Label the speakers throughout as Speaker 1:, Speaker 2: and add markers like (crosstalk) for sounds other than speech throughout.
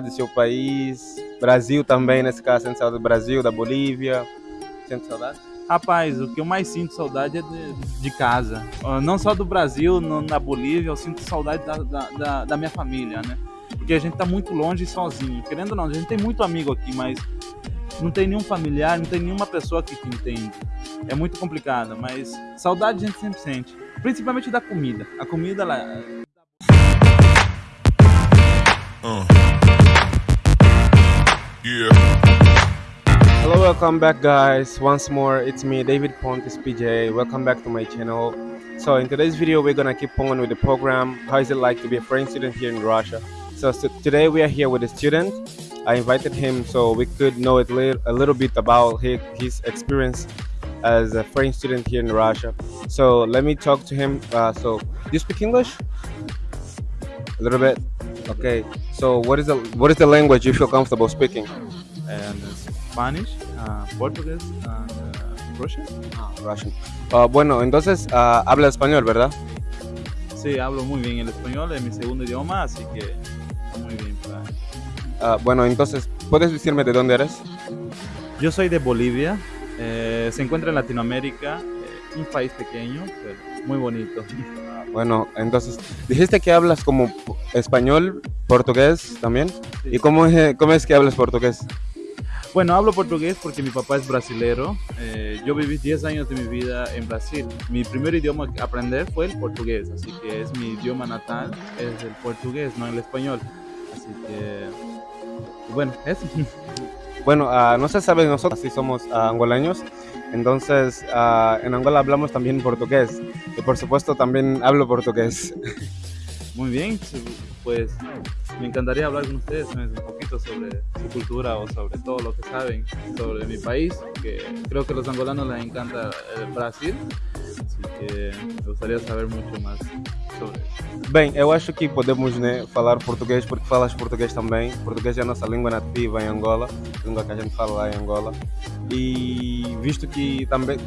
Speaker 1: do seu país, Brasil também, nesse caso, sente saudade do Brasil, da Bolívia, sente saudade?
Speaker 2: Rapaz, o que eu mais sinto saudade é de, de casa. Ah, não só do Brasil, no, na Bolívia, eu sinto saudade da, da, da, minha família, né? Porque a gente tá muito longe e sozinho. Querendo ou não, a gente tem muito amigo aqui, mas não tem nenhum familiar, não tem nenhuma pessoa que te entende. É muito complicado, mas saudade a gente sempre sente. Principalmente da comida. A comida, ela... Uh.
Speaker 1: Yeah. Hello, welcome back guys. Once more, it's me, David Pontes PJ. Welcome back to my channel. So in today's video, we're gonna keep on with the program. How is it like to be a foreign student here in Russia? So, so today we are here with a student. I invited him so we could know a little, a little bit about his, his experience as a foreign student here in Russia. So let me talk to him. Uh, so do you speak English? A little bit. Okay. So what is the what is the language you feel comfortable speaking?
Speaker 2: And Spanish, uh, Portuguese, and uh, Russian.
Speaker 1: Ah, Russian. Uh, bueno, entonces uh, habla español, ¿verdad?
Speaker 2: Sí, hablo muy bien el español, es mi segundo idioma, así que muy bien.
Speaker 1: Uh, bueno, entonces, ¿puedes decirme de dónde eres?
Speaker 2: Yo soy de Bolivia, eh, se encuentra en Latinoamérica, eh, un país pequeño, pero muy bonito. (laughs)
Speaker 1: Bueno, entonces, dijiste que hablas como español, portugués también. ¿Y cómo es, cómo es que hablas portugués?
Speaker 2: Bueno, hablo portugués porque mi papá es brasilero. Eh, yo viví 10 años de mi vida en Brasil. Mi primer idioma que aprender fue el portugués, así que es mi idioma natal, es el portugués, no el español. Así que, bueno, eso.
Speaker 1: Bueno, uh, no se sabe, nosotros sí somos uh, angolaños, entonces uh, en Angola hablamos también portugués. Y por supuesto también hablo portugués.
Speaker 2: Muy bien, pues me encantaría hablar con ustedes un poquito sobre su cultura o sobre todo lo que saben sobre mi país, que creo que a los angolanos les encanta el Brasil, así que me gustaría saber mucho más
Speaker 1: Bem, eu acho que podemos né, falar português porque falas português também. Português é a nossa língua nativa em Angola, língua que a gente fala lá em Angola. E visto que também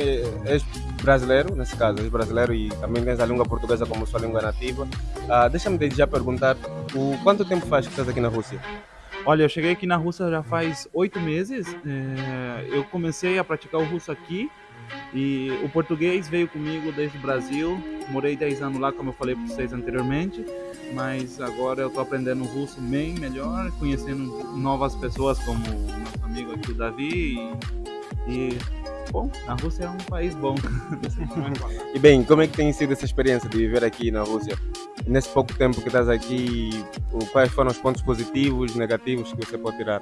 Speaker 1: és brasileiro, nesse caso, és brasileiro e também tens a língua portuguesa como sua língua nativa, uh, deixa-me já perguntar, o quanto tempo faz que estás aqui na Rússia?
Speaker 2: Olha, eu cheguei aqui na Rússia já faz oito meses. É, eu comecei a praticar o russo aqui e o português veio comigo desde o Brasil. Morei 10 anos lá, como eu falei para vocês anteriormente. Mas agora eu estou aprendendo russo bem melhor, conhecendo novas pessoas como o nosso amigo aqui, o Davi. E, e bom, a Rússia é um país bom. (laughs)
Speaker 1: e bem, como é que tem sido essa experiência de viver aqui na Rússia? Nesse pouco tempo que estás aqui, quais foram os pontos positivos, negativos que você pode tirar?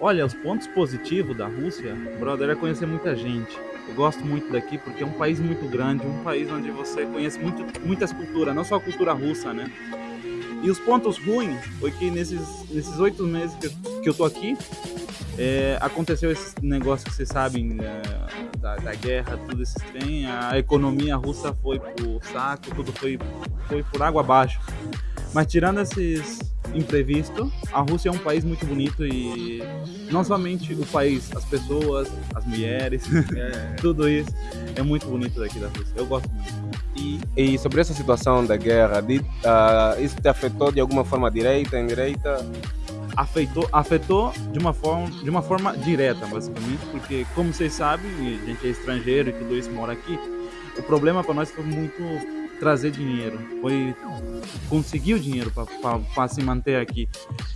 Speaker 2: Olha, os pontos positivos da Rússia, brother, é conhecer muita gente. Eu gosto muito daqui porque é um país muito grande, um país onde você conhece muito, muitas culturas, não só a cultura russa, né? E os pontos ruins foi que nesses oito meses que, que eu tô aqui, é, aconteceu esse negócio que vocês sabem é, da, da, guerra, tudo esse trem, a economia russa foi pro saco, tudo foi, foi por água abaixo. Mas tirando esses imprevistos, a Rússia é um país muito bonito e não somente o país, as pessoas, as mulheres, (laughs) é. tudo isso é muito bonito daqui da Rússia. Eu gosto muito.
Speaker 1: E, e sobre essa situação da guerra, de, uh, isso te afetou de alguma forma direita, indireita?
Speaker 2: Afetou, afetou de uma forma, de uma forma direta, basicamente, porque como vocês sabem, a gente é estrangeiro e tudo isso mora aqui. O problema para nós foi muito trazer dinheiro, foi conseguir o dinheiro para se manter aqui.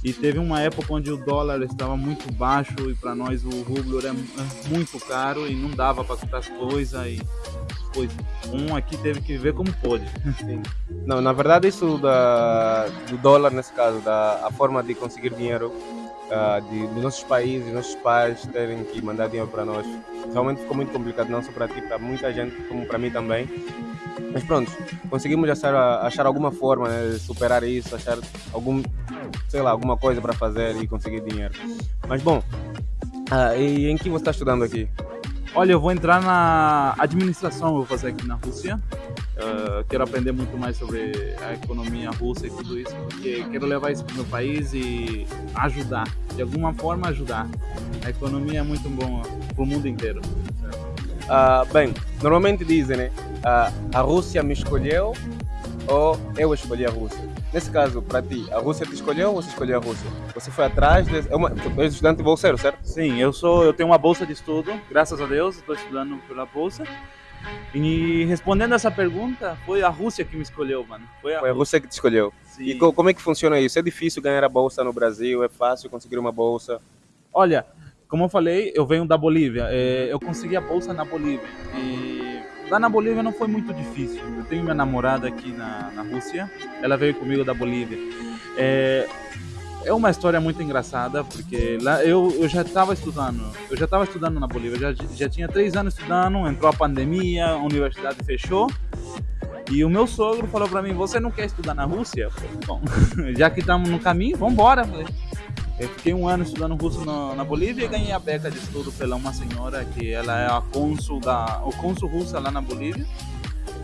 Speaker 2: E teve uma época onde o dólar estava muito baixo e para nós o rublo era muito caro e não dava para comprar as coisas. E pois um aqui teve que viver como pôde. (laughs)
Speaker 1: Não, na verdade isso da, do dólar nesse caso, da a forma de conseguir dinheiro uh, de, dos nossos países, nossos pais terem que mandar dinheiro para nós, realmente ficou muito complicado, não só para ti, para muita gente, como para mim também. Mas pronto, conseguimos achar, achar alguma forma né, de superar isso, achar algum, sei lá, alguma coisa para fazer e conseguir dinheiro. Mas bom, uh, e em que você está estudando aqui?
Speaker 2: Olha, eu vou entrar na administração, vou fazer aqui na Rússia. Uh, quero aprender muito mais sobre a economia russa e tudo isso, porque quero levar isso para o meu país e ajudar, de alguma forma ajudar. A economia é muito boa para o mundo inteiro.
Speaker 1: Uh, bem, normalmente dizem, né? Uh, a Rússia me escolheu ou eu escolhi a Rússia? Nesse caso, para ti, a Rússia te escolheu ou você escolheu a Rússia? Você foi atrás de... É uma... Tu és estudante bolseiro, certo?
Speaker 2: Sim, eu sou, eu tenho uma bolsa de estudo, graças a Deus, estou estudando pela bolsa. E respondendo essa pergunta, foi a Rússia que me escolheu, mano.
Speaker 1: Foi a, foi a Rússia que te escolheu.
Speaker 2: Sim.
Speaker 1: E co como é que funciona isso? É difícil ganhar a bolsa no Brasil? É fácil conseguir uma bolsa?
Speaker 2: Olha, como eu falei, eu venho da Bolívia. É, eu consegui a bolsa na Bolívia. E lá na Bolívia não foi muito difícil. Eu tenho minha namorada aqui na, na Rússia. Ela veio comigo da Bolívia. É, é uma história muito engraçada, porque lá eu, eu já estava estudando, eu já estava estudando na Bolívia, já, já tinha três anos estudando, entrou a pandemia, a universidade fechou, e o meu sogro falou para mim, você não quer estudar na Rússia? Bom, (laughs) já que estamos no caminho, vamos embora. Eu fiquei um ano estudando russo na, na, Bolívia e ganhei a beca de estudo pela uma senhora que ela é a cônsul da, o cônsul russa lá na Bolívia.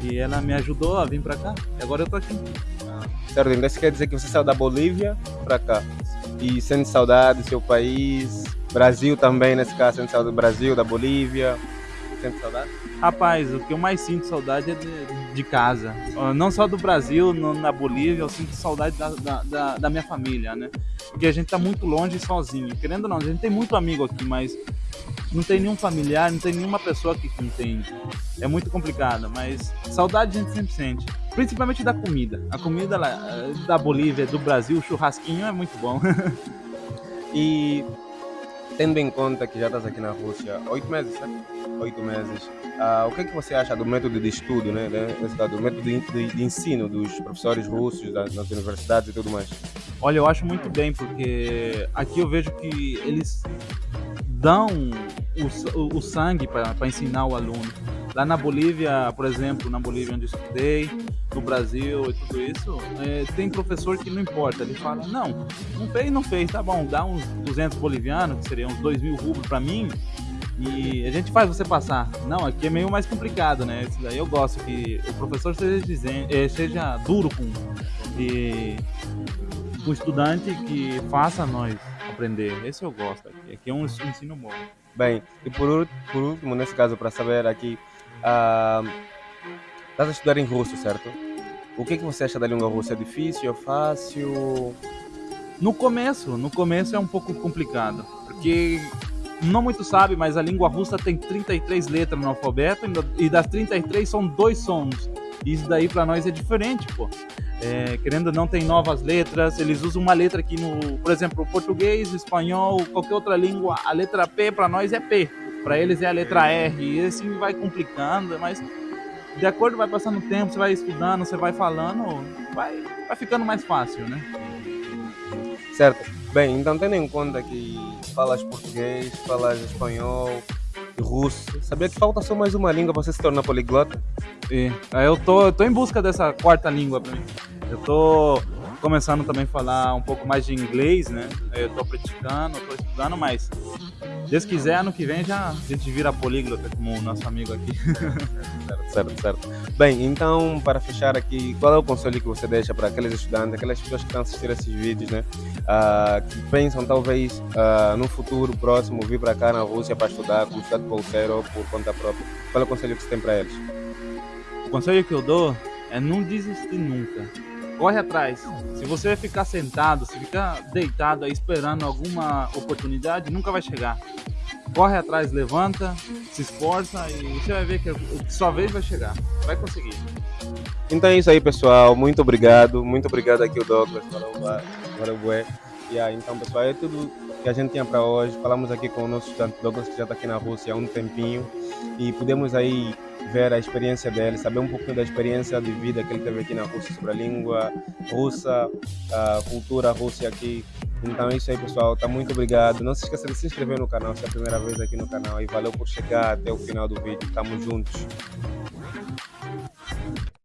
Speaker 2: E ela me ajudou a vir para cá. E agora eu tô aqui.
Speaker 1: Certo, então isso quer dizer que você saiu da Bolívia para cá. E sente saudade do seu país, Brasil também, nesse caso, sente saudade do Brasil, da Bolívia. Sente saudade?
Speaker 2: Rapaz, o que eu mais sinto saudade é de, de casa. Não só do Brasil, no, na Bolívia, eu sinto saudade da, da, da, da, minha família, né? Porque a gente tá muito longe sozinho. Querendo ou não, a gente tem muito amigo aqui, mas não tem nenhum familiar, não tem nenhuma pessoa que entende. É muito complicado, mas saudade a gente sempre sente. Principalmente da comida. A comida lá, eh, da Bolívia, do Brasil, o churrasquinho é muito bom. (laughs)
Speaker 1: e tendo em conta que já estás aqui na Rússia oito meses, certo? Oito meses. Uh, o que é que você acha do método de estudo, né? Do método de, ensino dos professores russos das, nas universidades e tudo mais?
Speaker 2: Olha, eu acho muito bem, porque aqui eu vejo que eles dão o, o sangue para ensinar o aluno. Lá na Bolívia, por exemplo, na Bolívia onde eu estudei, no Brasil e tudo isso, é, tem professor que não importa, ele fala, não, não fez, não fez, tá bom, dá uns 200 bolivianos, que seriam uns 2 mil rublos para mim, e a gente faz você passar. Não, aqui é meio mais complicado, né? Isso daí eu gosto que o professor seja, dizendo, eh, seja duro com e, o estudante que faça nós aprender. Esse eu gosto aqui. Aqui é um ensino bom.
Speaker 1: Bem, e por, por último, nesse caso, para saber aqui, uh, estás a estudar em russo, certo? O que, que você acha da língua russa? É difícil, é fácil?
Speaker 2: No começo, no começo é um pouco complicado, porque não muito sabe, mas a língua russa tem 33 letras no alfabeto e das 33 são dois sons. Isso daí para nós é diferente, pô. É, querendo ou não, tem novas letras. Eles usam uma letra aqui no, por exemplo, português, espanhol, qualquer outra língua, a letra P para nós é P, para eles é a letra R. E assim vai complicando, mas de acordo vai passando o tempo, você vai estudando, você vai falando, vai, vai ficando mais fácil, né?
Speaker 1: Certo. Bem, então tendo em conta que falas português, falas espanhol, russo. Sabia que falta só mais uma língua para você se tornar poliglota?
Speaker 2: E, eu tô, eu tô em busca dessa quarta língua para mim. Eu tô começando também a falar um pouco mais de inglês, né? Eu tô praticando, tô estudando, mas Deus quiser, ano que vem já a gente vira políglota como o nosso amigo aqui. (laughs)
Speaker 1: certo, certo, certo. Bem, então, para fechar aqui, qual é o conselho que você deixa para aqueles estudantes, aquelas pessoas que estão assistindo esses vídeos, né? Uh, que pensam talvez uh, no futuro próximo vir para cá na Rússia para estudar, como estudante bolseiro ou por conta própria. Qual é o conselho que você tem para eles?
Speaker 2: O conselho que eu dou é não desistir nunca corre atrás. Se você ficar sentado, se ficar deitado aí esperando alguma oportunidade, nunca vai chegar. Corre atrás, levanta, se esforça e você vai ver que sua vez vai chegar. Vai conseguir.
Speaker 1: Então é isso aí, pessoal. Muito obrigado. Muito obrigado aqui o Douglas. Bué. Yeah, então, pessoal, é tudo que a gente tinha para hoje. Falamos aqui com o nosso estudante Douglas, que já está aqui na Rússia há um tempinho. E pudemos aí ver a experiência dele, saber um pouquinho da experiência de vida que ele teve aqui na Rússia sobre a língua russa, a cultura russa aqui. Então é isso aí, pessoal. Tá muito obrigado. Não se esqueça de se inscrever no canal se é a primeira vez aqui no canal. E valeu por chegar até o final do vídeo. Tamo juntos.